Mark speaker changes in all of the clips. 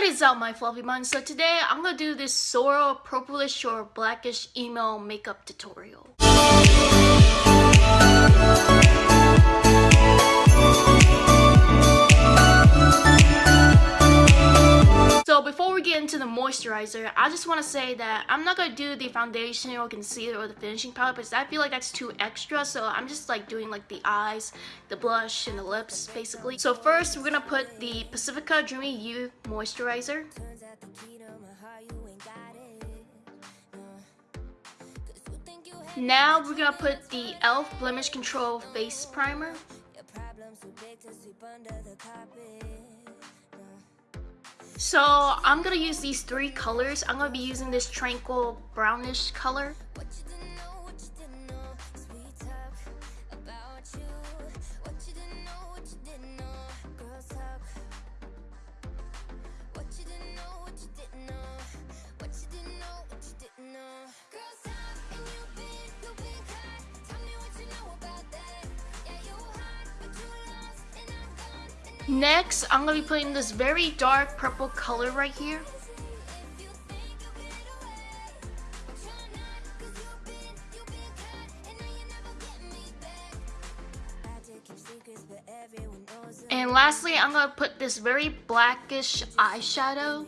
Speaker 1: What is up my fluffy buns? So today I'm gonna do this Sorrel purplish or blackish emo makeup tutorial. Moisturizer, I just want to say that I'm not going to do the foundation or concealer or the finishing powder because I feel like that's too extra. So I'm just like doing like the eyes, the blush, and the lips basically. So first we're going to put the Pacifica Dreamy You Moisturizer. Now we're going to put the e.l.f. Blemish Control Face Primer. So I'm gonna use these three colors. I'm gonna be using this tranquil brownish color. Next, I'm going to be putting this very dark purple color right here. And lastly, I'm going to put this very blackish eyeshadow.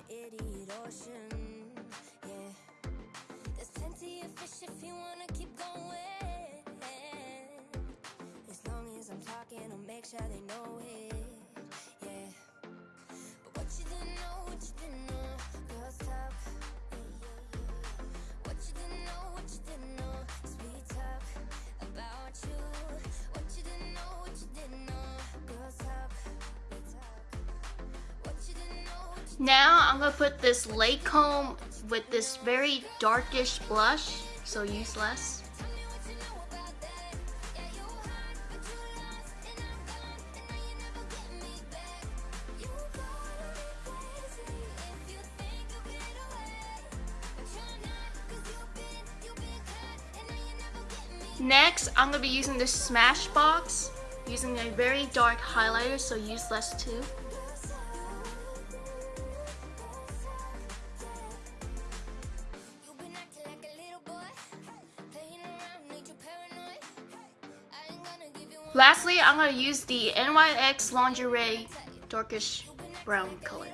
Speaker 1: make sure they know it Now I'm gonna put this Lancome with this very darkish blush, so use less. Next, I'm going to be using this Smashbox, using a very dark highlighter, so use less too. Lastly, I'm going to use the NYX Lingerie darkish brown color.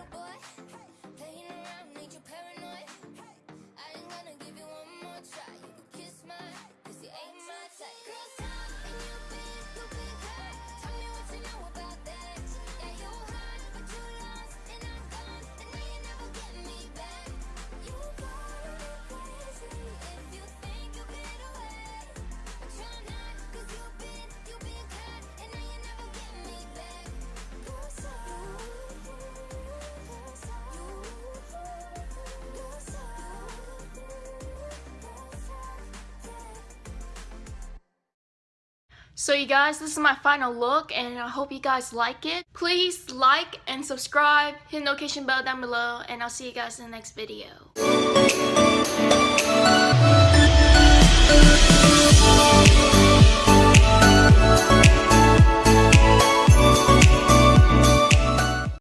Speaker 1: So you guys, this is my final look and I hope you guys like it. Please like and subscribe, hit the notification bell down below, and I'll see you guys in the next video.